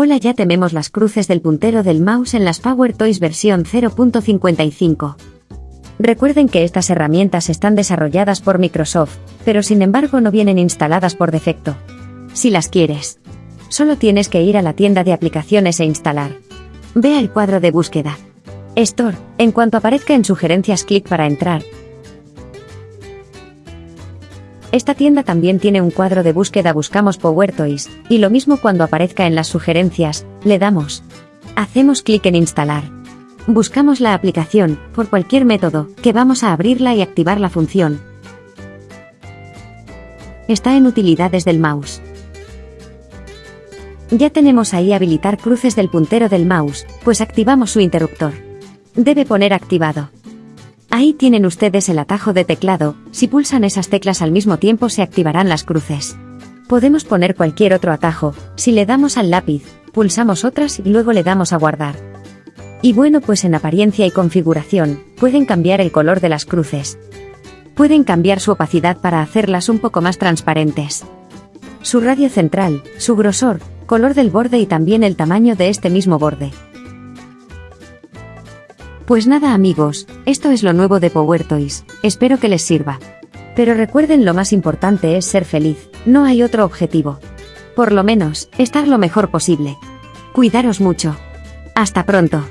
Hola ya tememos las cruces del puntero del mouse en las Power Toys versión 0.55. Recuerden que estas herramientas están desarrolladas por Microsoft, pero sin embargo no vienen instaladas por defecto. Si las quieres, solo tienes que ir a la tienda de aplicaciones e instalar. Vea el cuadro de búsqueda. Store, en cuanto aparezca en sugerencias clic para entrar. Esta tienda también tiene un cuadro de búsqueda Buscamos Power Toys, y lo mismo cuando aparezca en las sugerencias, le damos. Hacemos clic en instalar. Buscamos la aplicación, por cualquier método, que vamos a abrirla y activar la función. Está en utilidades del mouse. Ya tenemos ahí habilitar cruces del puntero del mouse, pues activamos su interruptor. Debe poner activado. Ahí tienen ustedes el atajo de teclado, si pulsan esas teclas al mismo tiempo se activarán las cruces. Podemos poner cualquier otro atajo, si le damos al lápiz, pulsamos otras y luego le damos a guardar. Y bueno pues en apariencia y configuración, pueden cambiar el color de las cruces. Pueden cambiar su opacidad para hacerlas un poco más transparentes. Su radio central, su grosor, color del borde y también el tamaño de este mismo borde. Pues nada amigos, esto es lo nuevo de Power Toys, espero que les sirva. Pero recuerden lo más importante es ser feliz, no hay otro objetivo. Por lo menos, estar lo mejor posible. Cuidaros mucho. Hasta pronto.